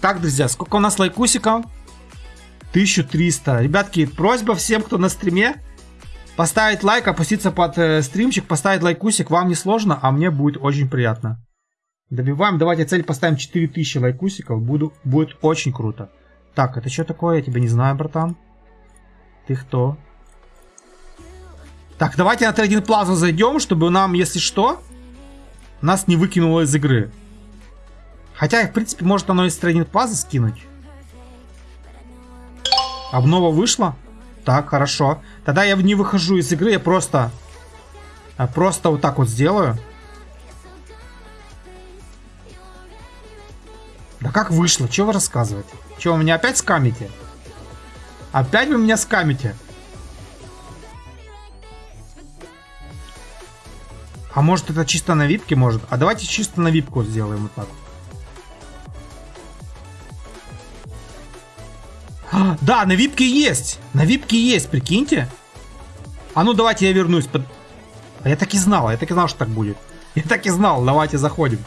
Так, друзья, сколько у нас лайкусиков? 1300. Ребятки, просьба всем, кто на стриме, поставить лайк, опуститься под э, стримчик, поставить лайкусик. Вам не сложно, а мне будет очень приятно. Добиваем. Давайте цель поставим 4000 лайкусиков. Буду, будет очень круто. Так, это что такое? Я тебя не знаю, братан. Ты кто? Так, давайте на трейдинг плазу зайдем, чтобы нам, если что, нас не выкинуло из игры. Хотя, в принципе, может оно из трейдинг плазы скинуть. Обнова вышла? Так, хорошо. Тогда я не выхожу из игры, я просто... Я просто вот так вот сделаю. Да как вышло? Что вы рассказываете? Что, вы меня опять скамите? Опять вы меня скамите? А может это чисто на випке может? А давайте чисто на випку сделаем вот так. А, да, на випке есть. На випке есть, прикиньте. А ну давайте я вернусь. Под... А я так и знал, я так и знал, что так будет. Я так и знал, давайте заходим.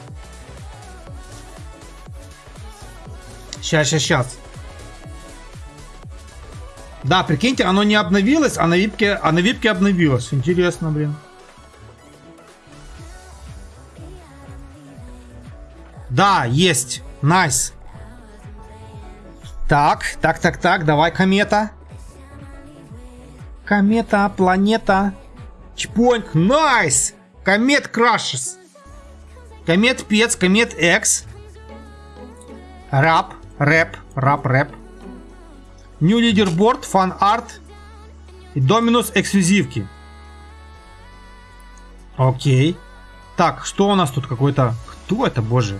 Сейчас, сейчас, сейчас. Да, прикиньте, оно не обновилось, а на випке, а на випке обновилось. Интересно, блин. Да, есть. Nice. Nice. Так, так, так, так, давай, комета. Комета, планета. Чпоньк, nice. Comet crashes. Comet pets, comet eggs. Рап, рэп, рап, рэп. New leaderboard, fan art. И Dominus эксклюзивки. Окей. Так, что у нас тут какой-то... Кто это, боже?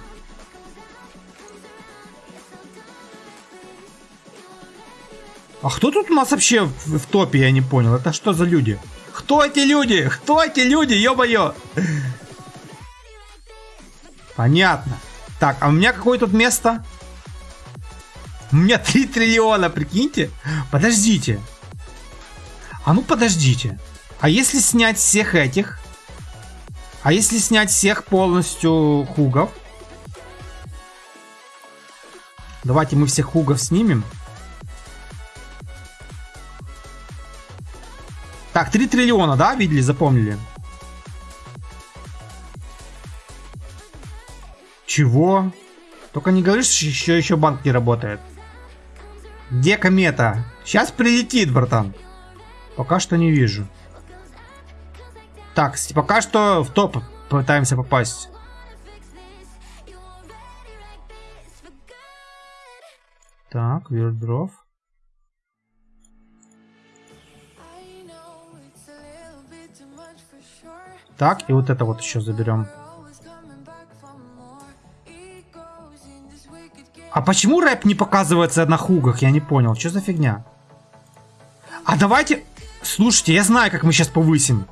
А кто тут у нас вообще в, в топе, я не понял. Это что за люди? Кто эти люди? Кто эти люди, ё-моё? Понятно. Так, а у меня какое тут место? У меня 3 триллиона, прикиньте. Подождите. А ну подождите. А если снять всех этих? А если снять всех полностью хугов? Давайте мы всех хугов снимем. Так, 3 триллиона, да, видели, запомнили? Чего? Только не говоришь, что еще, еще банк не работает. Где комета? Сейчас прилетит, братан. Пока что не вижу. Так, пока что в топ пытаемся попасть. Так, Вирдров. Так, и вот это вот еще заберем. А почему рэп не показывается на хугах? Я не понял. Что за фигня? А давайте... Слушайте, я знаю, как мы сейчас повысим.